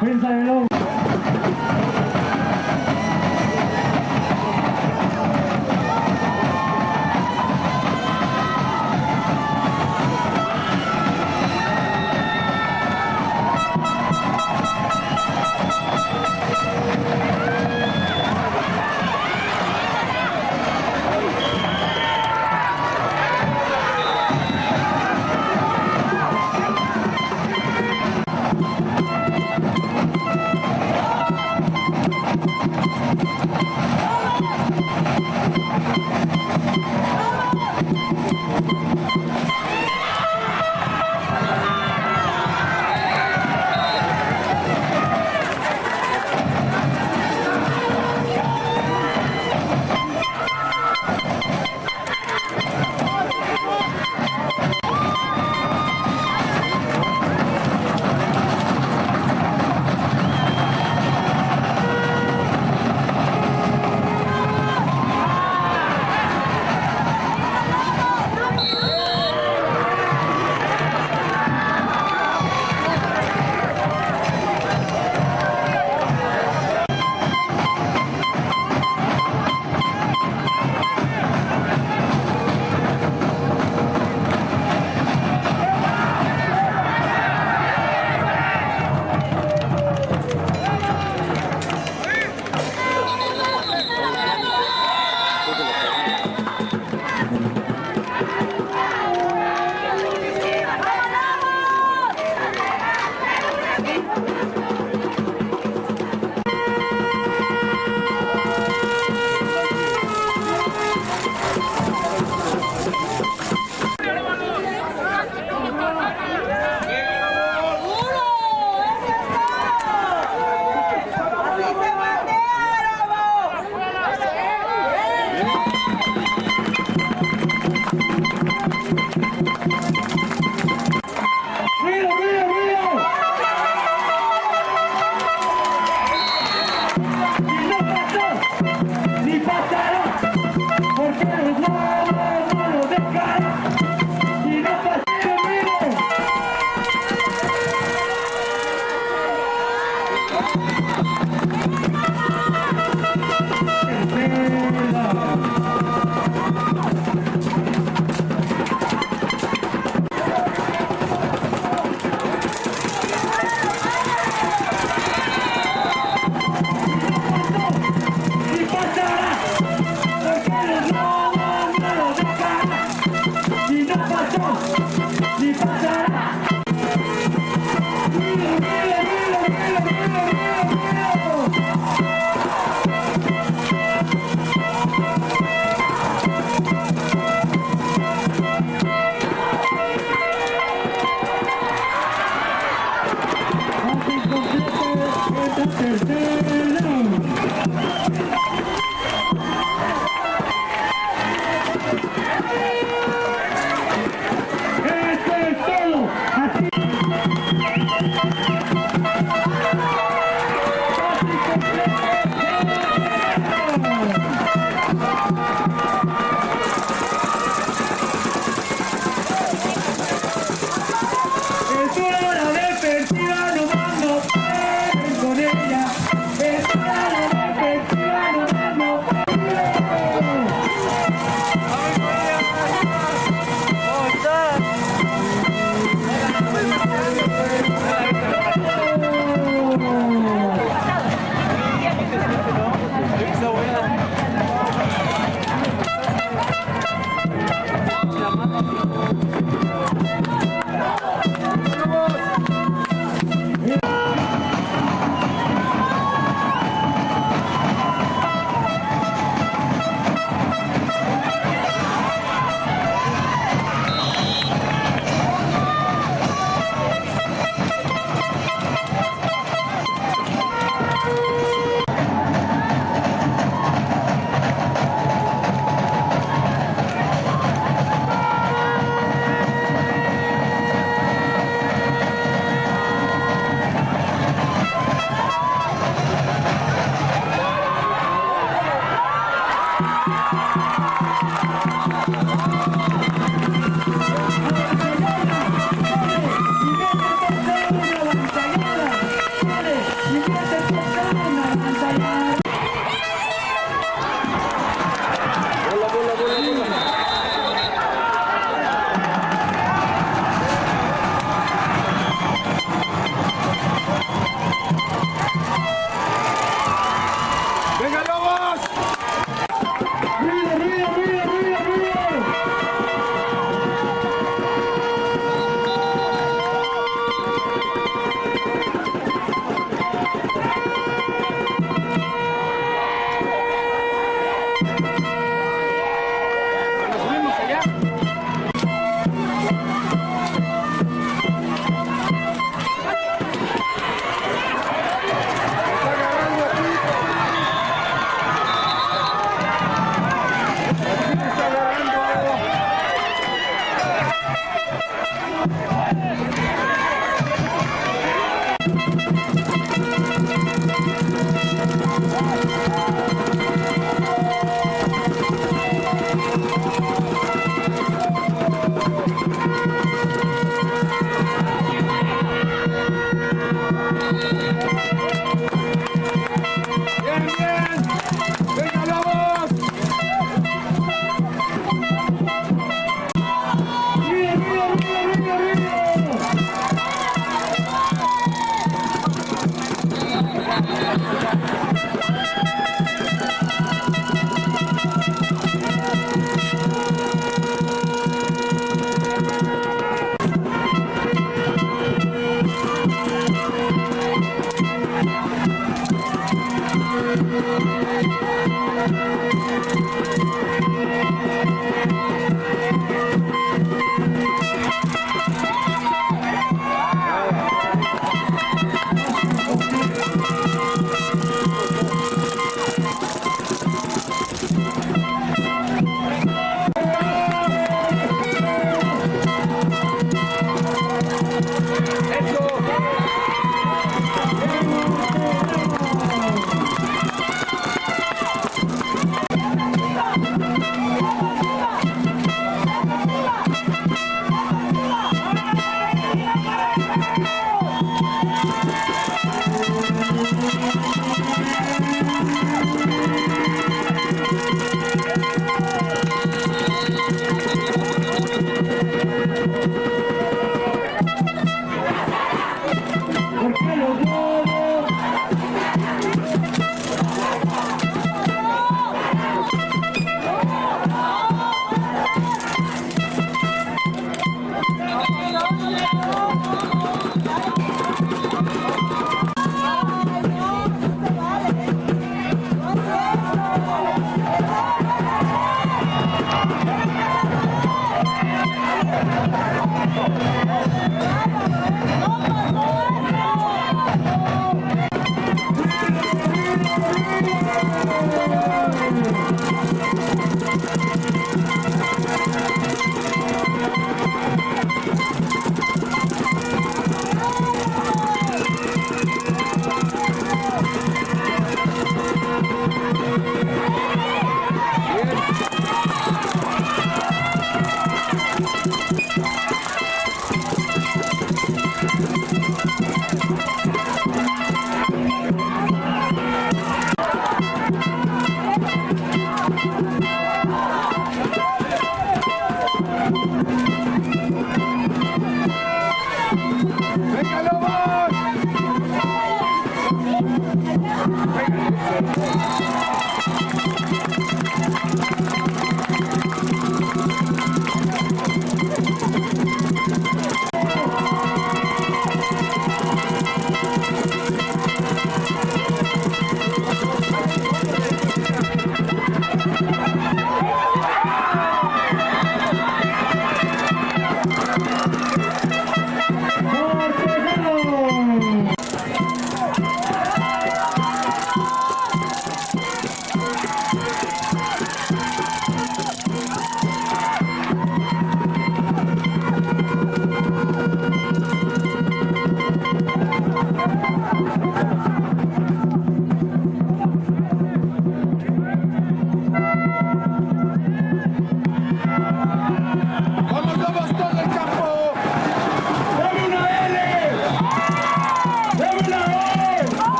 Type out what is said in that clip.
欢迎三人楼。